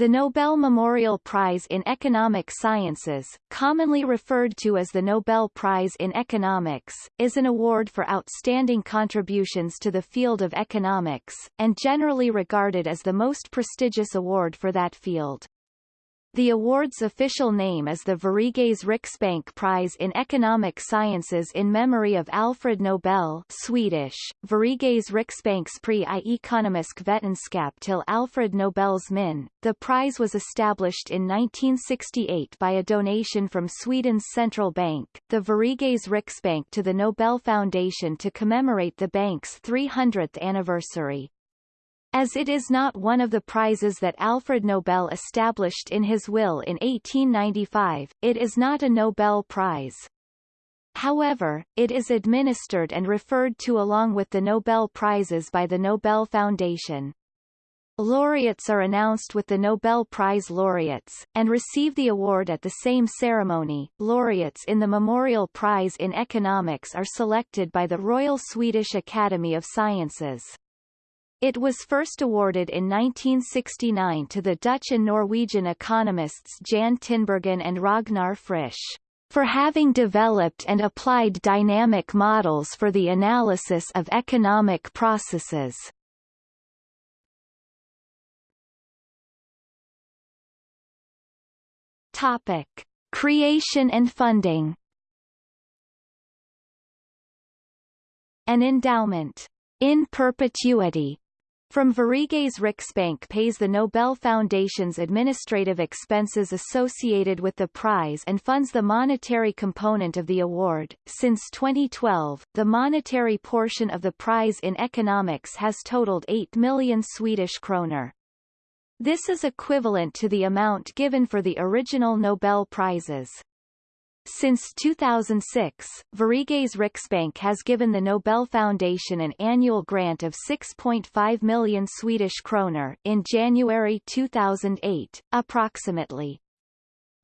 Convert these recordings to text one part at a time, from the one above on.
The Nobel Memorial Prize in Economic Sciences, commonly referred to as the Nobel Prize in Economics, is an award for outstanding contributions to the field of economics, and generally regarded as the most prestigious award for that field. The award's official name is the Sveriges Riksbank Prize in Economic Sciences in memory of Alfred Nobel Swedish, Sveriges Riksbankspris i ekonomisk vetenskap till Alfred Nobels min. The prize was established in 1968 by a donation from Sweden's central bank, the Sveriges Riksbank to the Nobel Foundation to commemorate the bank's 300th anniversary. As it is not one of the prizes that Alfred Nobel established in his will in 1895, it is not a Nobel Prize. However, it is administered and referred to along with the Nobel Prizes by the Nobel Foundation. Laureates are announced with the Nobel Prize laureates, and receive the award at the same ceremony. Laureates in the Memorial Prize in Economics are selected by the Royal Swedish Academy of Sciences. It was first awarded in 1969 to the Dutch and Norwegian economists Jan Tinbergen and Ragnar Frisch for having developed and applied dynamic models for the analysis of economic processes. Topic: Creation and funding. An endowment in perpetuity from Sveriges Riksbank pays the Nobel Foundation's administrative expenses associated with the prize and funds the monetary component of the award. Since 2012, the monetary portion of the prize in economics has totaled 8 million Swedish kroner. This is equivalent to the amount given for the original Nobel Prizes. Since 2006, Sveriges Riksbank has given the Nobel Foundation an annual grant of 6.5 million Swedish kroner in January 2008, approximately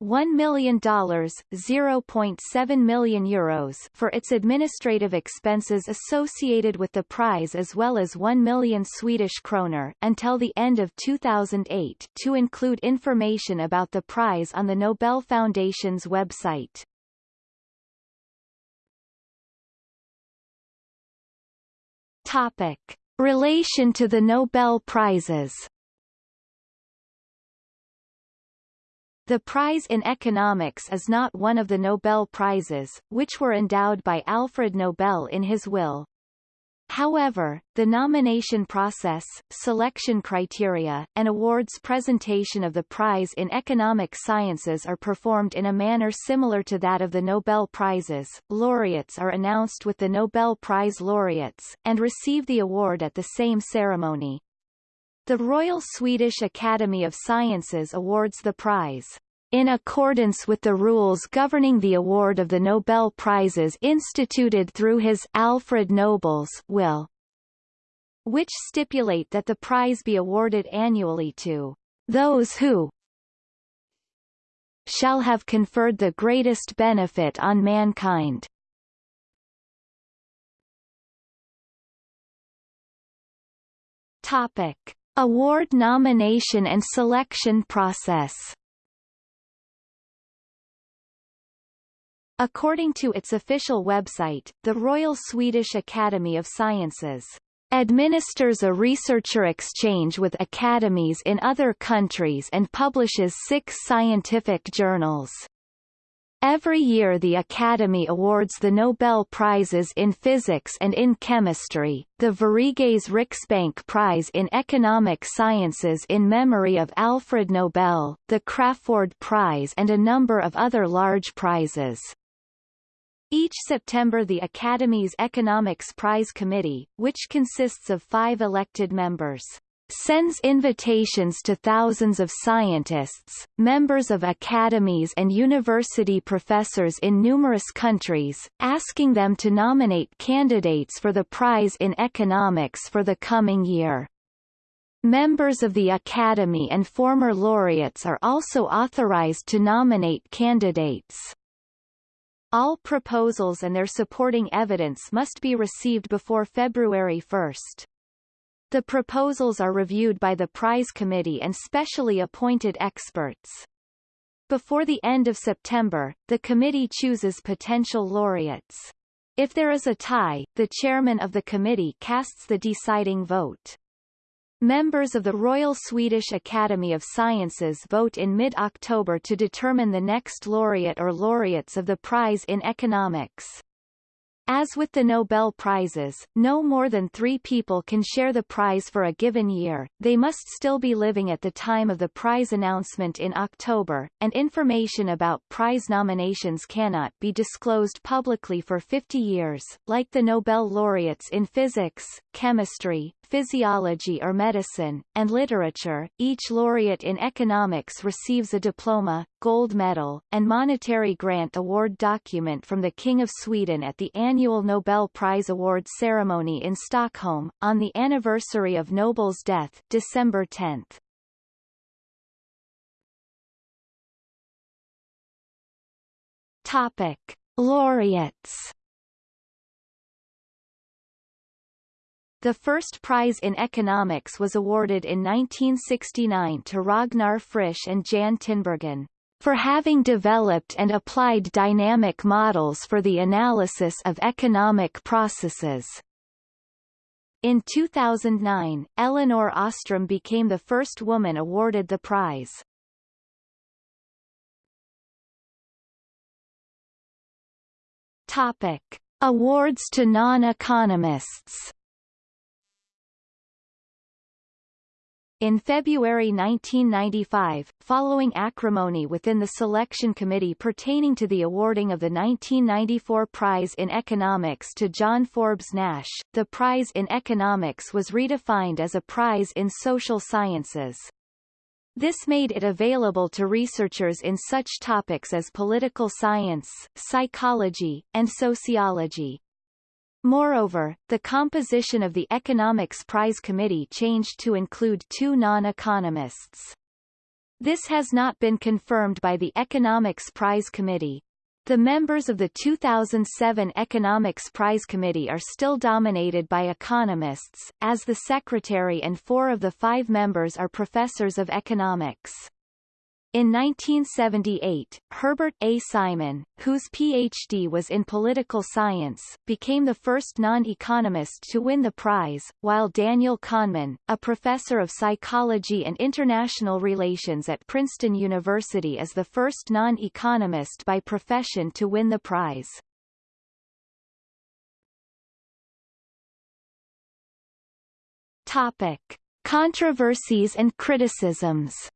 $1 million (0.7 million euros for its administrative expenses associated with the prize as well as 1 million Swedish kroner until the end of 2008 to include information about the prize on the Nobel Foundation's website. Topic. Relation to the Nobel Prizes The prize in economics is not one of the Nobel Prizes, which were endowed by Alfred Nobel in his will. However, the nomination process, selection criteria, and awards presentation of the prize in economic sciences are performed in a manner similar to that of the Nobel Prizes. Laureates are announced with the Nobel Prize laureates, and receive the award at the same ceremony. The Royal Swedish Academy of Sciences awards the prize in accordance with the rules governing the award of the Nobel Prizes instituted through his Alfred Nobel's will, which stipulate that the prize be awarded annually to those who shall have conferred the greatest benefit on mankind. Topic. Award nomination and selection process According to its official website, the Royal Swedish Academy of Sciences administers a researcher exchange with academies in other countries and publishes six scientific journals. Every year the Academy awards the Nobel Prizes in Physics and in Chemistry, the Sveriges Riksbank Prize in Economic Sciences in memory of Alfred Nobel, the Crafoord Prize and a number of other large prizes. Each September the Academy's Economics Prize Committee, which consists of five elected members, sends invitations to thousands of scientists, members of academies and university professors in numerous countries, asking them to nominate candidates for the prize in economics for the coming year. Members of the Academy and former laureates are also authorized to nominate candidates. All proposals and their supporting evidence must be received before February 1. The proposals are reviewed by the prize committee and specially appointed experts. Before the end of September, the committee chooses potential laureates. If there is a tie, the chairman of the committee casts the deciding vote. Members of the Royal Swedish Academy of Sciences vote in mid-October to determine the next laureate or laureates of the prize in economics. As with the Nobel Prizes, no more than three people can share the prize for a given year, they must still be living at the time of the prize announcement in October, and information about prize nominations cannot be disclosed publicly for 50 years. Like the Nobel laureates in physics, chemistry, physiology or medicine, and literature, each laureate in economics receives a diploma, gold medal, and monetary grant award document from the King of Sweden at the annual Nobel Prize Award ceremony in Stockholm, on the anniversary of Nobel's death, December 10. Topic. Laureates The first prize in economics was awarded in 1969 to Ragnar Frisch and Jan Tinbergen for having developed and applied dynamic models for the analysis of economic processes. In 2009, Elinor Ostrom became the first woman awarded the prize. Topic. Awards to non-economists In February 1995, following acrimony within the selection committee pertaining to the awarding of the 1994 Prize in Economics to John Forbes Nash, the prize in economics was redefined as a prize in social sciences. This made it available to researchers in such topics as political science, psychology, and sociology. Moreover, the composition of the Economics Prize Committee changed to include two non-economists. This has not been confirmed by the Economics Prize Committee. The members of the 2007 Economics Prize Committee are still dominated by economists, as the secretary and four of the five members are professors of economics. In 1978, Herbert A. Simon, whose Ph.D. was in political science, became the first non-economist to win the prize, while Daniel Kahneman, a professor of psychology and international relations at Princeton University is the first non-economist by profession to win the prize. Topic. Controversies and criticisms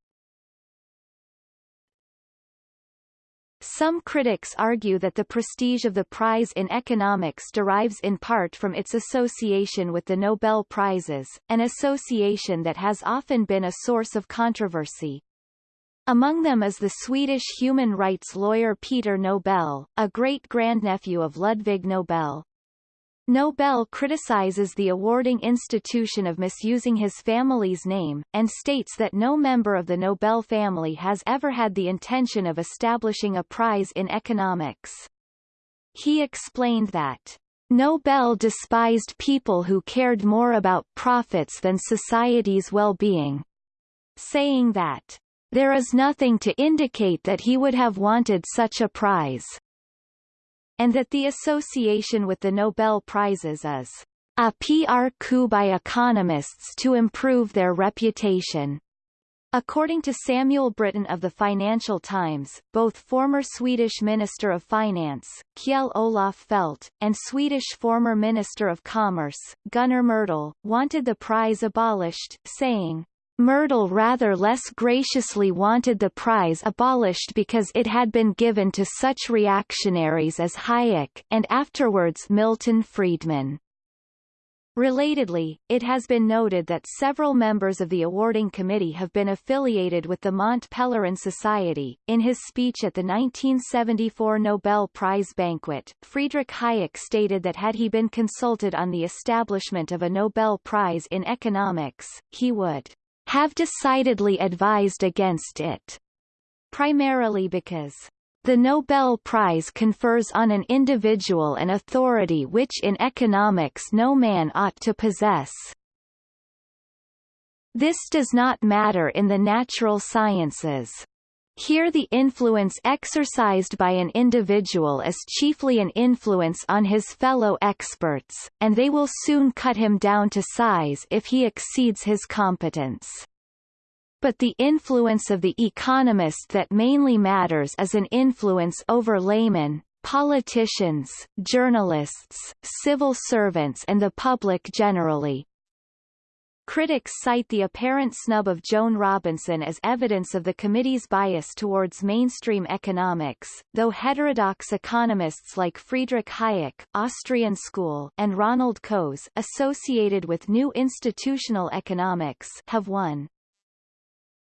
Some critics argue that the prestige of the prize in economics derives in part from its association with the Nobel Prizes, an association that has often been a source of controversy. Among them is the Swedish human rights lawyer Peter Nobel, a great-grandnephew of Ludwig Nobel, Nobel criticizes the awarding institution of misusing his family's name, and states that no member of the Nobel family has ever had the intention of establishing a prize in economics. He explained that Nobel despised people who cared more about profits than society's well-being, saying that there is nothing to indicate that he would have wanted such a prize and that the association with the Nobel Prizes is a PR coup by economists to improve their reputation. According to Samuel Brittan of the Financial Times, both former Swedish Minister of Finance, Kjell Olof Feldt, and Swedish former Minister of Commerce, Gunnar Myrdal, wanted the prize abolished, saying, Myrdal rather less graciously wanted the prize abolished because it had been given to such reactionaries as Hayek and afterwards Milton Friedman. Relatedly, it has been noted that several members of the awarding committee have been affiliated with the Mont Pelerin Society. In his speech at the 1974 Nobel Prize banquet, Friedrich Hayek stated that had he been consulted on the establishment of a Nobel Prize in economics, he would have decidedly advised against it, primarily because the Nobel Prize confers on an individual an authority which in economics no man ought to possess. This does not matter in the natural sciences. Here the influence exercised by an individual is chiefly an influence on his fellow experts, and they will soon cut him down to size if he exceeds his competence. But the influence of the economist that mainly matters is an influence over laymen, politicians, journalists, civil servants and the public generally, Critics cite the apparent snub of Joan Robinson as evidence of the committee's bias towards mainstream economics, though heterodox economists like Friedrich Hayek Austrian School and Ronald Coase associated with New Institutional Economics have won.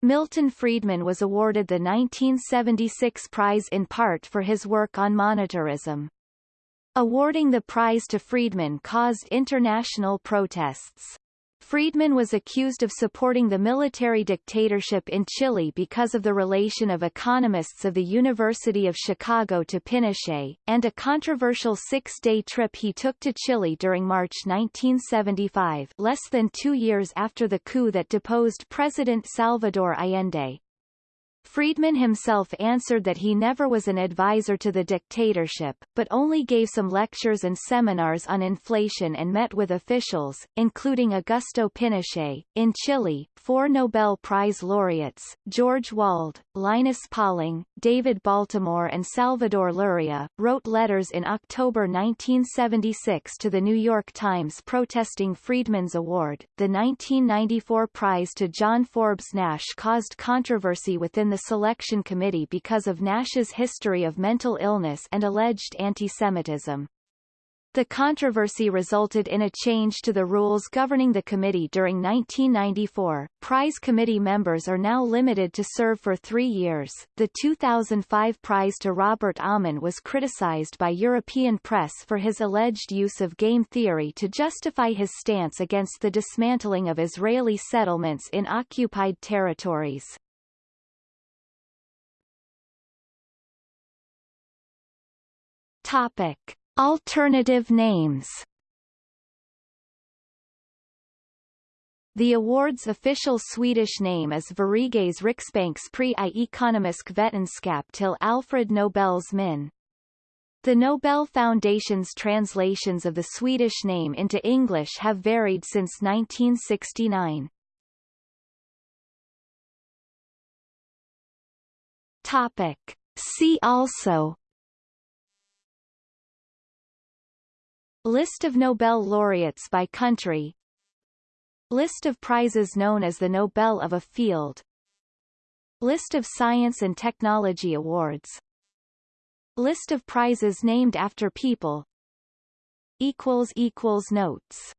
Milton Friedman was awarded the 1976 prize in part for his work on monetarism. Awarding the prize to Friedman caused international protests. Friedman was accused of supporting the military dictatorship in Chile because of the relation of economists of the University of Chicago to Pinochet, and a controversial six-day trip he took to Chile during March 1975 less than two years after the coup that deposed President Salvador Allende. Friedman himself answered that he never was an advisor to the dictatorship, but only gave some lectures and seminars on inflation and met with officials, including Augusto Pinochet. In Chile, four Nobel Prize laureates, George Wald, Linus Pauling, David Baltimore and Salvador Luria, wrote letters in October 1976 to the New York Times protesting Friedman's award. The 1994 prize to John Forbes Nash caused controversy within the selection committee because of Nash's history of mental illness and alleged anti-Semitism. The controversy resulted in a change to the rules governing the committee during 1994. Prize committee members are now limited to serve for three years. The 2005 prize to Robert Aumann was criticized by European press for his alleged use of game theory to justify his stance against the dismantling of Israeli settlements in occupied territories. Topic. Alternative names The award's official Swedish name is Sveriges Riksbankspris i ekonomisk vetenskap till Alfred Nobels min. The Nobel Foundation's translations of the Swedish name into English have varied since 1969. Topic. See also List of Nobel laureates by country. List of prizes known as the Nobel of a field. List of science and technology awards. List of prizes named after people. Notes